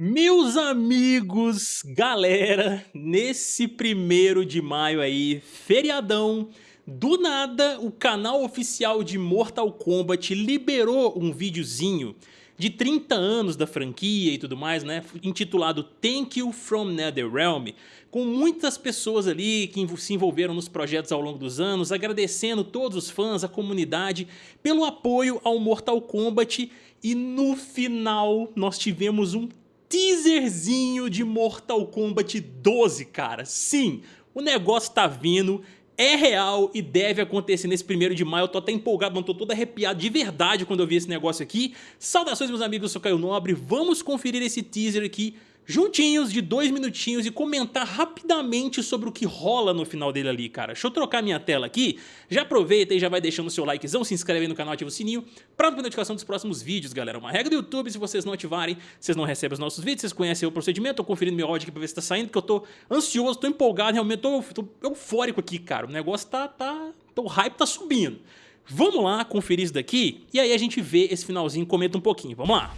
Meus amigos, galera, nesse primeiro de maio aí, feriadão, do nada o canal oficial de Mortal Kombat liberou um videozinho de 30 anos da franquia e tudo mais, né, intitulado Thank You From NetherRealm, com muitas pessoas ali que se envolveram nos projetos ao longo dos anos, agradecendo todos os fãs, a comunidade, pelo apoio ao Mortal Kombat e no final nós tivemos um teaserzinho de Mortal Kombat 12, cara. Sim, o negócio tá vindo, é real e deve acontecer nesse primeiro de maio. Eu tô até empolgado, não tô todo arrepiado de verdade quando eu vi esse negócio aqui. Saudações, meus amigos, eu sou Caio Nobre. Vamos conferir esse teaser aqui juntinhos de dois minutinhos e comentar rapidamente sobre o que rola no final dele ali, cara. Deixa eu trocar minha tela aqui, já aproveita e já vai deixando o seu likezão, se inscreve aí no canal, ativa o sininho para não notificação dos próximos vídeos, galera. Uma regra do YouTube, se vocês não ativarem, vocês não recebem os nossos vídeos, vocês conhecem o procedimento, tô conferindo meu áudio aqui pra ver se tá saindo, porque eu tô ansioso, tô empolgado, realmente tô, tô eufórico aqui, cara. O negócio tá, tá, o hype tá subindo. Vamos lá conferir isso daqui e aí a gente vê esse finalzinho, comenta um pouquinho, vamos lá.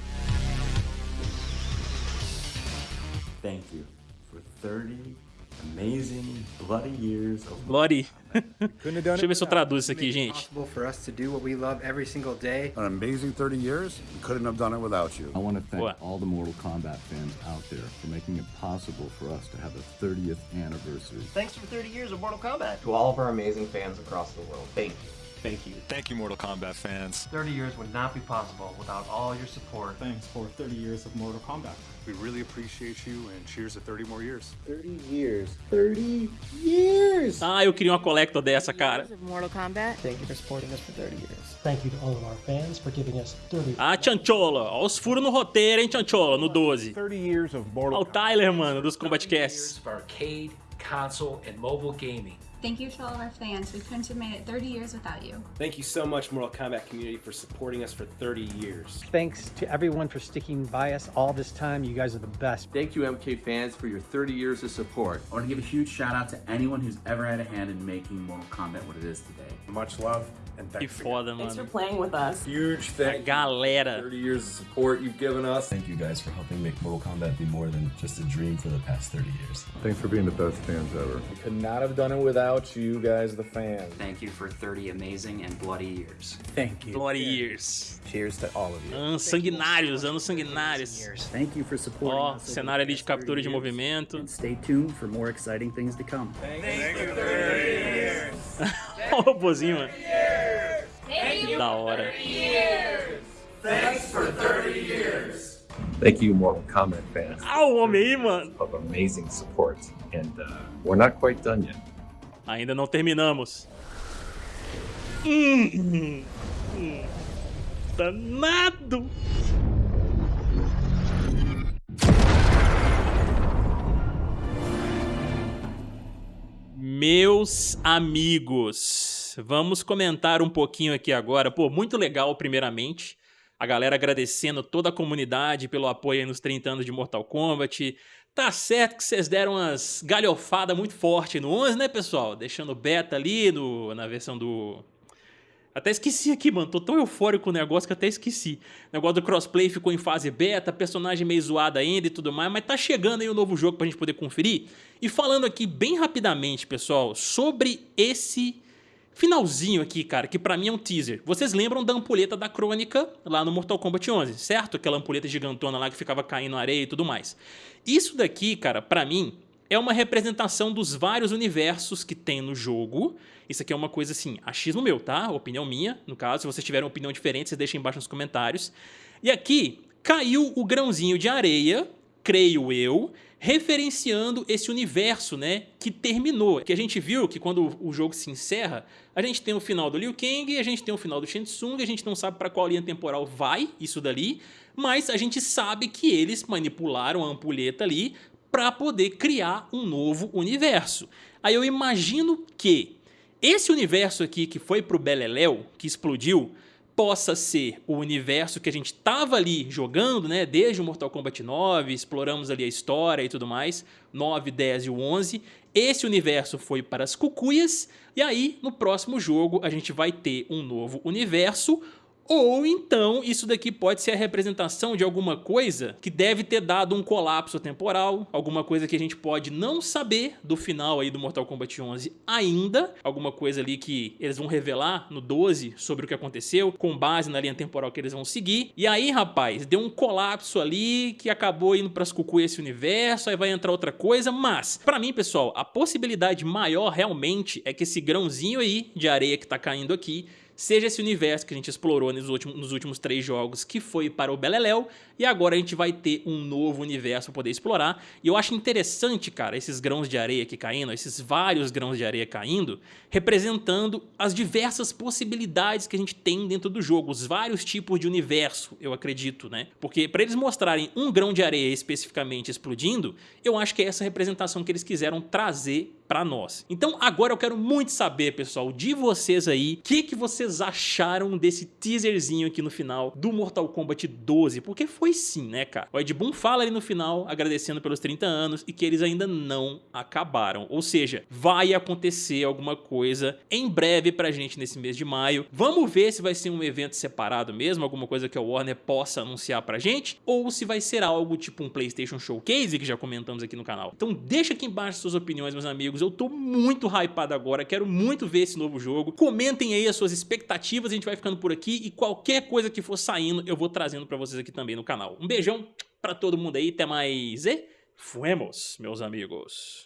Thank you for 30 amazing bloody years of Bloody. Deixa eu ver se eu traduzo isso aqui, gente. for us to do what we love every single day. An amazing 30 years. We couldn't have done it without you. I want to thank What? all the Mortal Kombat fans out there for making it possible for us to have a 30th anniversary. Thanks for 30 years of Mortal Kombat. To all of our amazing fans across the world, thank you. Thank you. Thank you, Mortal Kombat fans. 30 years would not be possible without all your support. Thanks for 30 years of Mortal Kombat. We really appreciate you and cheers to 30 more years. 30 years. 30 years! Ah, eu queria uma collector dessa, cara. of Mortal Kombat. Thank you for supporting us for 30 years. Thank you to all of our fans for giving us 30 Ah, Chanchola. Ó os furos no roteiro, hein, Chanchola, no 12. 30 years of Mortal o Tyler, mano, dos Combat Casts. arcade, console, and mobile gaming. Thank you to all of our fans. We couldn't have made it 30 years without you. Thank you so much, Mortal Kombat community, for supporting us for 30 years. Thanks to everyone for sticking by us all this time. You guys are the best. Thank you, MK fans, for your 30 years of support. I want to give a huge shout out to anyone who's ever had a hand in making Mortal Kombat what it is today. Much love and Que thanks again. foda, mano. playing with us. Huge A galera. 30 years of support you've given us. Thank you guys for helping make Mortal Kombat be more than just a dream for the past 30 years. Thanks for being the best fans ever. We Could not have done it without you guys, the fans. Thank you for 30 amazing and bloody years. Thank you. Bloody Years. Cheers to all of you. Anos sanguinários, anos sanguinários. Thank you for supporting Ó, cenário ali de captura de movimento. Stay tuned for more exciting things to come. Ó o robozinho, mano. Da hora. Thank you, Mortal Kombat fans, Ah, o homem aí, mano. of amazing support. And uh, we're not quite done yet. Ainda não terminamos. Hum, hum, danado! Meus amigos, vamos comentar um pouquinho aqui agora. Pô, muito legal, primeiramente. A galera agradecendo toda a comunidade pelo apoio nos 30 anos de Mortal Kombat. Tá certo que vocês deram umas galhofadas muito forte no 11, né, pessoal? Deixando beta ali no, na versão do... Até esqueci aqui, mano. Tô tão eufórico com o negócio que até esqueci. O negócio do crossplay ficou em fase beta, personagem meio zoado ainda e tudo mais, mas tá chegando aí o um novo jogo pra gente poder conferir. E falando aqui bem rapidamente, pessoal, sobre esse finalzinho aqui, cara, que pra mim é um teaser. Vocês lembram da ampulheta da Crônica lá no Mortal Kombat 11, certo? Aquela ampulheta gigantona lá que ficava caindo na areia e tudo mais. Isso daqui, cara, pra mim, é uma representação dos vários universos que tem no jogo. Isso aqui é uma coisa assim, achismo meu, tá? Opinião minha, no caso. Se vocês tiverem opinião diferente, vocês deixem embaixo nos comentários. E aqui caiu o grãozinho de areia, creio eu, referenciando esse universo, né, que terminou. Que a gente viu que quando o jogo se encerra, a gente tem o final do Liu Kang, a gente tem o final do Shang Tsung, a gente não sabe para qual linha temporal vai isso dali, mas a gente sabe que eles manipularam a ampulheta ali para poder criar um novo universo. Aí eu imagino que esse universo aqui que foi pro Beleléu, que explodiu, possa ser o universo que a gente tava ali jogando, né, desde o Mortal Kombat 9, exploramos ali a história e tudo mais, 9, 10 e o 11. Esse universo foi para as cucuias, e aí no próximo jogo a gente vai ter um novo universo, Ou então isso daqui pode ser a representação de alguma coisa que deve ter dado um colapso temporal, alguma coisa que a gente pode não saber do final aí do Mortal Kombat 11 ainda, alguma coisa ali que eles vão revelar no 12 sobre o que aconteceu, com base na linha temporal que eles vão seguir. E aí, rapaz, deu um colapso ali que acabou indo pras cucu esse universo, aí vai entrar outra coisa, mas pra mim, pessoal, a possibilidade maior realmente é que esse grãozinho aí de areia que tá caindo aqui seja esse universo que a gente explorou nos últimos, nos últimos três jogos, que foi para o Beleléu, e agora a gente vai ter um novo universo para poder explorar. E eu acho interessante, cara, esses grãos de areia aqui caindo, esses vários grãos de areia caindo, representando as diversas possibilidades que a gente tem dentro do jogo, os vários tipos de universo, eu acredito, né? Porque para eles mostrarem um grão de areia especificamente explodindo, eu acho que é essa representação que eles quiseram trazer para nós. Então agora eu quero muito saber, pessoal, de vocês aí, o que, que vocês acharam desse teaserzinho aqui no final do Mortal Kombat 12, porque foi sim, né, cara? O Ed Boon fala ali no final, agradecendo pelos 30 anos e que eles ainda não acabaram, ou seja, vai acontecer alguma coisa em breve pra gente nesse mês de maio. Vamos ver se vai ser um evento separado mesmo, alguma coisa que a Warner possa anunciar pra gente, ou se vai ser algo tipo um PlayStation Showcase, que já comentamos aqui no canal. Então deixa aqui embaixo suas opiniões, meus eu tô muito hypado agora, quero muito ver esse novo jogo. Comentem aí as suas expectativas, a gente vai ficando por aqui e qualquer coisa que for saindo eu vou trazendo pra vocês aqui também no canal. Um beijão pra todo mundo aí, até mais e fuemos, meus amigos.